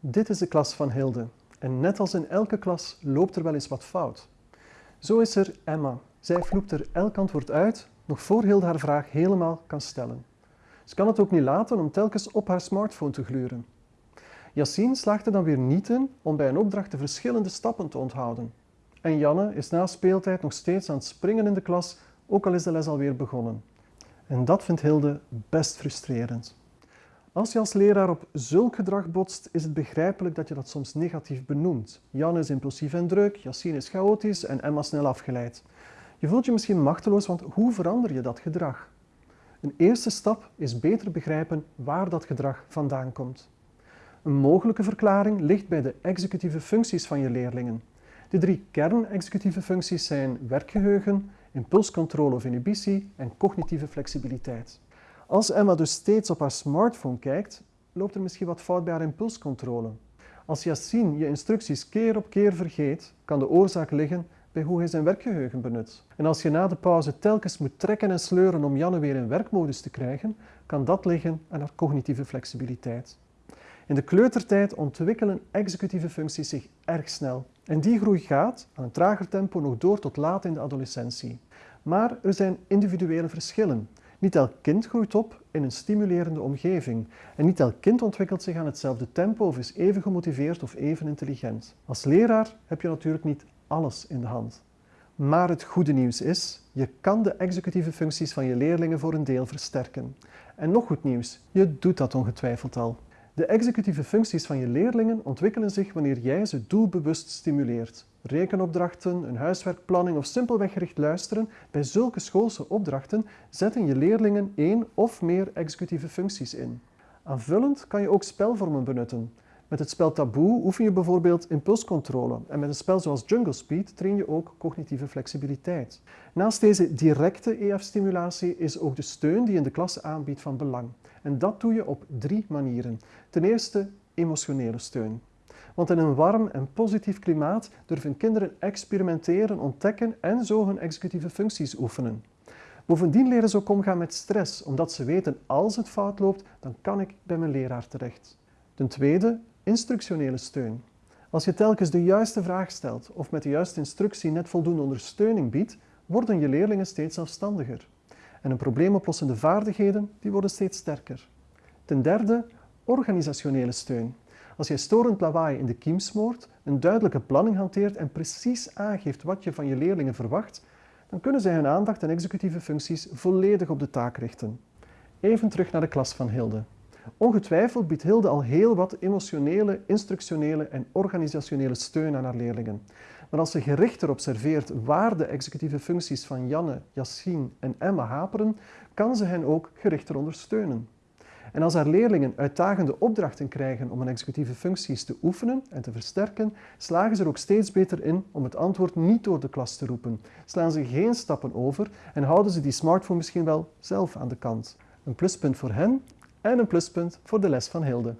Dit is de klas van Hilde. En net als in elke klas loopt er wel eens wat fout. Zo is er Emma. Zij vloept er elk antwoord uit, nog voor Hilde haar vraag helemaal kan stellen. Ze kan het ook niet laten om telkens op haar smartphone te gluren. Yassine slaagt er dan weer niet in om bij een opdracht de verschillende stappen te onthouden. En Janne is na speeltijd nog steeds aan het springen in de klas, ook al is de les alweer begonnen. En dat vindt Hilde best frustrerend. Als je als leraar op zulk gedrag botst, is het begrijpelijk dat je dat soms negatief benoemt. Jan is impulsief en druk, Yassine is chaotisch en Emma snel afgeleid. Je voelt je misschien machteloos, want hoe verander je dat gedrag? Een eerste stap is beter begrijpen waar dat gedrag vandaan komt. Een mogelijke verklaring ligt bij de executieve functies van je leerlingen. De drie kern-executieve functies zijn werkgeheugen, impulscontrole of inhibitie en cognitieve flexibiliteit. Als Emma dus steeds op haar smartphone kijkt, loopt er misschien wat fout bij haar impulscontrole. Als Yassine je instructies keer op keer vergeet, kan de oorzaak liggen bij hoe hij zijn werkgeheugen benut. En als je na de pauze telkens moet trekken en sleuren om Janne weer in werkmodus te krijgen, kan dat liggen aan haar cognitieve flexibiliteit. In de kleutertijd ontwikkelen executieve functies zich erg snel. En die groei gaat, aan een trager tempo, nog door tot laat in de adolescentie. Maar er zijn individuele verschillen. Niet elk kind groeit op in een stimulerende omgeving en niet elk kind ontwikkelt zich aan hetzelfde tempo of is even gemotiveerd of even intelligent. Als leraar heb je natuurlijk niet alles in de hand. Maar het goede nieuws is, je kan de executieve functies van je leerlingen voor een deel versterken. En nog goed nieuws, je doet dat ongetwijfeld al. De executieve functies van je leerlingen ontwikkelen zich wanneer jij ze doelbewust stimuleert. Rekenopdrachten, een huiswerkplanning of simpelweg gericht luisteren, bij zulke schoolse opdrachten zetten je leerlingen één of meer executieve functies in. Aanvullend kan je ook spelvormen benutten. Met het spel Taboe oefen je bijvoorbeeld impulscontrole en met een spel zoals Jungle Speed train je ook cognitieve flexibiliteit. Naast deze directe EF-stimulatie is ook de steun die je in de klas aanbiedt van belang. En dat doe je op drie manieren. Ten eerste emotionele steun. Want in een warm en positief klimaat durven kinderen experimenteren, ontdekken en zo hun executieve functies oefenen. Bovendien leren ze ook omgaan met stress, omdat ze weten als het fout loopt, dan kan ik bij mijn leraar terecht. Ten tweede, instructionele steun. Als je telkens de juiste vraag stelt of met de juiste instructie net voldoende ondersteuning biedt, worden je leerlingen steeds zelfstandiger. En hun probleemoplossende vaardigheden die worden steeds sterker. Ten derde, organisationele steun. Als jij storend lawaai in de kiem smoort, een duidelijke planning hanteert en precies aangeeft wat je van je leerlingen verwacht, dan kunnen zij hun aandacht en executieve functies volledig op de taak richten. Even terug naar de klas van Hilde. Ongetwijfeld biedt Hilde al heel wat emotionele, instructionele en organisationele steun aan haar leerlingen. Maar als ze gerichter observeert waar de executieve functies van Janne, Yassine en Emma haperen, kan ze hen ook gerichter ondersteunen. En als haar leerlingen uitdagende opdrachten krijgen om hun executieve functies te oefenen en te versterken, slagen ze er ook steeds beter in om het antwoord niet door de klas te roepen. Slaan ze geen stappen over en houden ze die smartphone misschien wel zelf aan de kant. Een pluspunt voor hen en een pluspunt voor de les van Hilde.